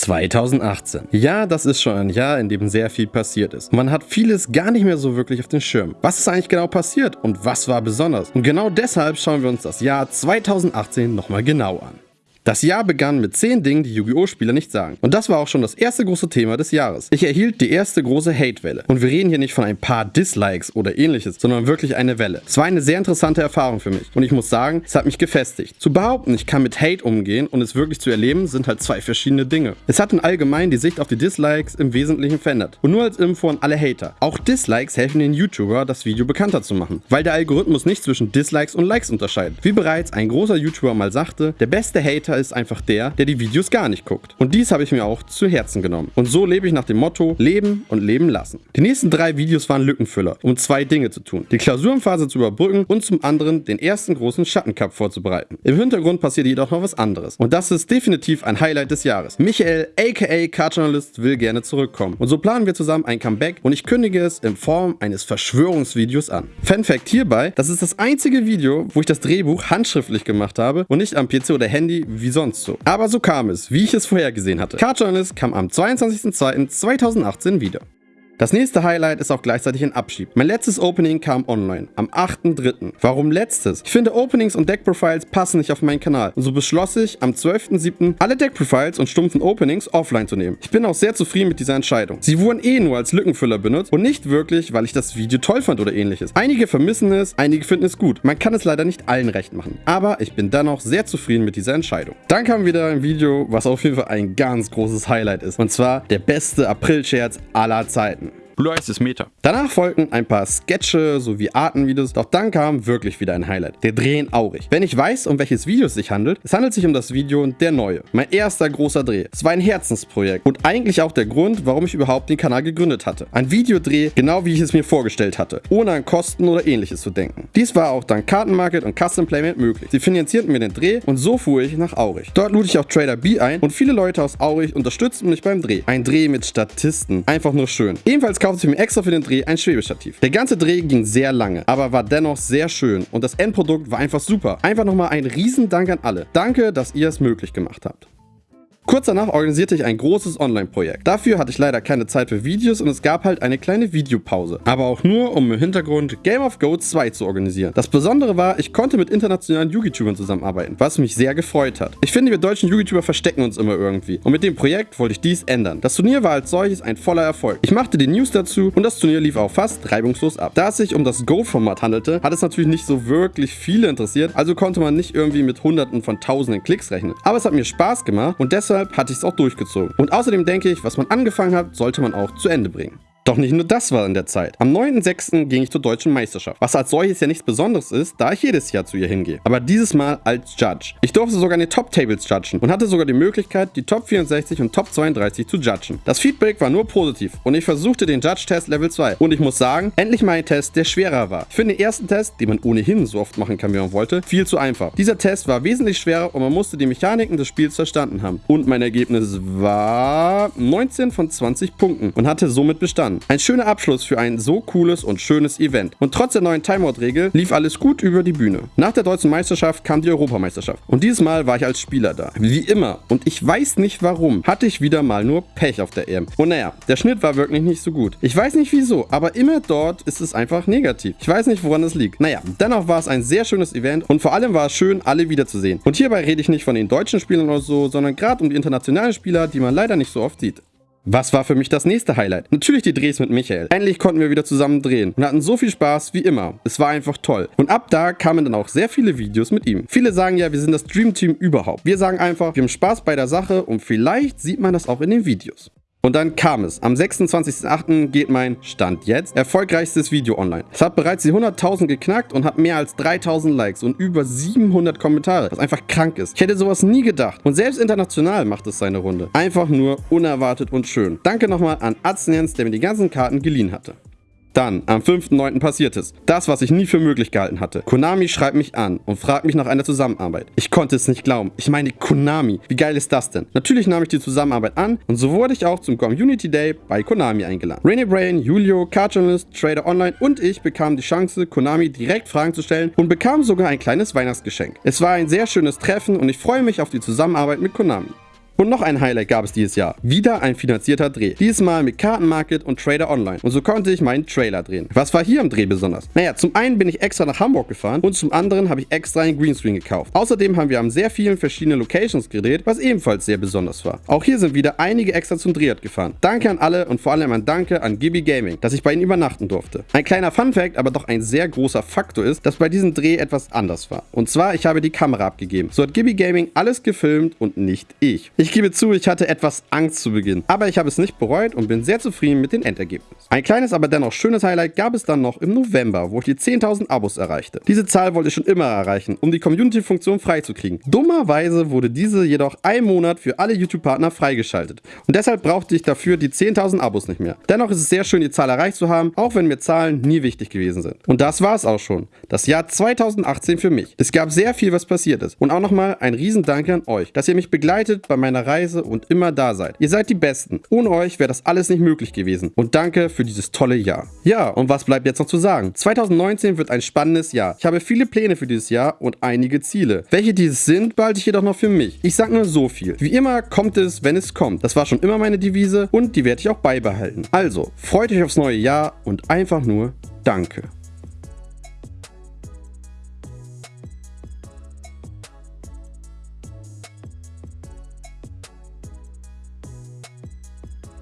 2018. Ja, das ist schon ein Jahr, in dem sehr viel passiert ist. Man hat vieles gar nicht mehr so wirklich auf den Schirm. Was ist eigentlich genau passiert und was war besonders? Und genau deshalb schauen wir uns das Jahr 2018 nochmal genau an. Das Jahr begann mit 10 Dingen, die Yu-Gi-Oh! Spieler nicht sagen. Und das war auch schon das erste große Thema des Jahres. Ich erhielt die erste große Hate-Welle. Und wir reden hier nicht von ein paar Dislikes oder ähnliches, sondern wirklich eine Welle. Es war eine sehr interessante Erfahrung für mich. Und ich muss sagen, es hat mich gefestigt. Zu behaupten, ich kann mit Hate umgehen und es wirklich zu erleben, sind halt zwei verschiedene Dinge. Es hat in allgemein die Sicht auf die Dislikes im Wesentlichen verändert. Und nur als Info an alle Hater. Auch Dislikes helfen den YouTuber, das Video bekannter zu machen. Weil der Algorithmus nicht zwischen Dislikes und Likes unterscheidet. Wie bereits ein großer YouTuber mal sagte, der beste Hater ist einfach der, der die Videos gar nicht guckt. Und dies habe ich mir auch zu Herzen genommen. Und so lebe ich nach dem Motto, leben und leben lassen. Die nächsten drei Videos waren Lückenfüller, um zwei Dinge zu tun. Die Klausurenphase zu überbrücken und zum anderen den ersten großen Schattencup vorzubereiten. Im Hintergrund passiert jedoch noch was anderes. Und das ist definitiv ein Highlight des Jahres. Michael, aka Card-Journalist, will gerne zurückkommen. Und so planen wir zusammen ein Comeback und ich kündige es in Form eines Verschwörungsvideos an. Fun Fact hierbei, das ist das einzige Video, wo ich das Drehbuch handschriftlich gemacht habe und nicht am PC oder Handy wie sonst so. Aber so kam es, wie ich es vorhergesehen hatte. Card Journalist kam am 22.02.2018 wieder. Das nächste Highlight ist auch gleichzeitig ein Abschied. Mein letztes Opening kam online, am 8.3. Warum letztes? Ich finde Openings und Deck-Profiles passen nicht auf meinen Kanal und so beschloss ich, am 12.7. alle Deck-Profiles und stumpfen Openings offline zu nehmen. Ich bin auch sehr zufrieden mit dieser Entscheidung. Sie wurden eh nur als Lückenfüller benutzt und nicht wirklich, weil ich das Video toll fand oder ähnliches. Einige vermissen es, einige finden es gut. Man kann es leider nicht allen recht machen. Aber ich bin dennoch sehr zufrieden mit dieser Entscheidung. Dann kam wieder ein Video, was auf jeden Fall ein ganz großes Highlight ist. Und zwar der beste April-Scherz aller Zeiten. Blue Eyes ist Meta. Danach folgten ein paar Sketche sowie Artenvideos, doch dann kam wirklich wieder ein Highlight. Der Dreh in Aurich. Wenn ich weiß, um welches Video es sich handelt, es handelt sich um das Video Der Neue. Mein erster großer Dreh. Es war ein Herzensprojekt und eigentlich auch der Grund, warum ich überhaupt den Kanal gegründet hatte. Ein Videodreh, genau wie ich es mir vorgestellt hatte, ohne an Kosten oder ähnliches zu denken. Dies war auch dank Kartenmarket und Custom Playmat möglich. Sie finanzierten mir den Dreh und so fuhr ich nach Aurich. Dort lud ich auch Trader B ein und viele Leute aus Aurich unterstützten mich beim Dreh. Ein Dreh mit Statisten. Einfach nur schön. Ebenfalls kaufte ich mir extra für den Dreh ein Schwebestativ. Der ganze Dreh ging sehr lange, aber war dennoch sehr schön und das Endprodukt war einfach super. Einfach nochmal ein Riesendank an alle. Danke, dass ihr es möglich gemacht habt. Kurz danach organisierte ich ein großes Online-Projekt. Dafür hatte ich leider keine Zeit für Videos und es gab halt eine kleine Videopause. Aber auch nur, um im Hintergrund Game of Goats 2 zu organisieren. Das Besondere war, ich konnte mit internationalen YouTubern zusammenarbeiten, was mich sehr gefreut hat. Ich finde, wir deutschen YouTuber verstecken uns immer irgendwie. Und mit dem Projekt wollte ich dies ändern. Das Turnier war als solches ein voller Erfolg. Ich machte die News dazu und das Turnier lief auch fast reibungslos ab. Da es sich um das Go-Format handelte, hat es natürlich nicht so wirklich viele interessiert, also konnte man nicht irgendwie mit hunderten von tausenden Klicks rechnen. Aber es hat mir Spaß gemacht und deshalb deshalb hatte ich es auch durchgezogen. Und außerdem denke ich, was man angefangen hat, sollte man auch zu Ende bringen. Doch nicht nur das war in der Zeit. Am 9.6. ging ich zur deutschen Meisterschaft, was als solches ja nichts Besonderes ist, da ich jedes Jahr zu ihr hingehe. Aber dieses Mal als Judge. Ich durfte sogar in den Top Tables judgen und hatte sogar die Möglichkeit, die Top 64 und Top 32 zu judgen. Das Feedback war nur positiv und ich versuchte den Judge-Test Level 2. Und ich muss sagen, endlich mal ein Test, der schwerer war. Ich finde den ersten Test, den man ohnehin so oft machen kann, wie man wollte, viel zu einfach. Dieser Test war wesentlich schwerer und man musste die Mechaniken des Spiels verstanden haben. Und mein Ergebnis war 19 von 20 Punkten und hatte somit bestanden. Ein schöner Abschluss für ein so cooles und schönes Event. Und trotz der neuen Timeout-Regel lief alles gut über die Bühne. Nach der deutschen Meisterschaft kam die Europameisterschaft. Und dieses Mal war ich als Spieler da. Wie immer. Und ich weiß nicht warum. Hatte ich wieder mal nur Pech auf der EM. Und naja, der Schnitt war wirklich nicht so gut. Ich weiß nicht wieso, aber immer dort ist es einfach negativ. Ich weiß nicht, woran es liegt. Naja, dennoch war es ein sehr schönes Event und vor allem war es schön, alle wiederzusehen. Und hierbei rede ich nicht von den deutschen Spielern oder so, sondern gerade um die internationalen Spieler, die man leider nicht so oft sieht. Was war für mich das nächste Highlight? Natürlich die Drehs mit Michael. Endlich konnten wir wieder zusammen drehen und hatten so viel Spaß wie immer. Es war einfach toll. Und ab da kamen dann auch sehr viele Videos mit ihm. Viele sagen ja, wir sind das Dream Team überhaupt. Wir sagen einfach, wir haben Spaß bei der Sache und vielleicht sieht man das auch in den Videos. Und dann kam es. Am 26.08. geht mein Stand jetzt erfolgreichstes Video online. Es hat bereits die 100.000 geknackt und hat mehr als 3.000 Likes und über 700 Kommentare, was einfach krank ist. Ich hätte sowas nie gedacht. Und selbst international macht es seine Runde. Einfach nur unerwartet und schön. Danke nochmal an Atznians, der mir die ganzen Karten geliehen hatte. Dann, am 5.9. passiert es. Das, was ich nie für möglich gehalten hatte. Konami schreibt mich an und fragt mich nach einer Zusammenarbeit. Ich konnte es nicht glauben. Ich meine, Konami. Wie geil ist das denn? Natürlich nahm ich die Zusammenarbeit an und so wurde ich auch zum Community Day bei Konami eingeladen. Rainy Brain, Julio, Card Journalist, Trader Online und ich bekamen die Chance, Konami direkt Fragen zu stellen und bekamen sogar ein kleines Weihnachtsgeschenk. Es war ein sehr schönes Treffen und ich freue mich auf die Zusammenarbeit mit Konami. Und noch ein Highlight gab es dieses Jahr. Wieder ein finanzierter Dreh. Diesmal mit Kartenmarket und Trader Online. Und so konnte ich meinen Trailer drehen. Was war hier im Dreh besonders? Naja, zum einen bin ich extra nach Hamburg gefahren und zum anderen habe ich extra einen Greenscreen gekauft. Außerdem haben wir an sehr vielen verschiedenen Locations gedreht, was ebenfalls sehr besonders war. Auch hier sind wieder einige extra zum Drehort gefahren. Danke an alle und vor allem ein Danke an Gibby Gaming, dass ich bei ihnen übernachten durfte. Ein kleiner Fun Fact, aber doch ein sehr großer Faktor ist, dass bei diesem Dreh etwas anders war. Und zwar, ich habe die Kamera abgegeben. So hat Gibby Gaming alles gefilmt und nicht ich. Ich gebe zu, ich hatte etwas Angst zu Beginn, aber ich habe es nicht bereut und bin sehr zufrieden mit den Endergebnissen. Ein kleines, aber dennoch schönes Highlight gab es dann noch im November, wo ich die 10.000 Abos erreichte. Diese Zahl wollte ich schon immer erreichen, um die Community-Funktion freizukriegen. Dummerweise wurde diese jedoch ein Monat für alle YouTube-Partner freigeschaltet und deshalb brauchte ich dafür die 10.000 Abos nicht mehr. Dennoch ist es sehr schön, die Zahl erreicht zu haben, auch wenn mir Zahlen nie wichtig gewesen sind. Und das war es auch schon. Das Jahr 2018 für mich. Es gab sehr viel, was passiert ist. Und auch nochmal ein Riesendanke an euch, dass ihr mich begleitet bei meiner Reise und immer da seid. Ihr seid die Besten. Ohne euch wäre das alles nicht möglich gewesen. Und danke für dieses tolle Jahr. Ja, und was bleibt jetzt noch zu sagen? 2019 wird ein spannendes Jahr. Ich habe viele Pläne für dieses Jahr und einige Ziele. Welche dieses sind, behalte ich jedoch noch für mich. Ich sage nur so viel. Wie immer kommt es, wenn es kommt. Das war schon immer meine Devise und die werde ich auch beibehalten. Also, freut euch aufs neue Jahr und einfach nur Danke.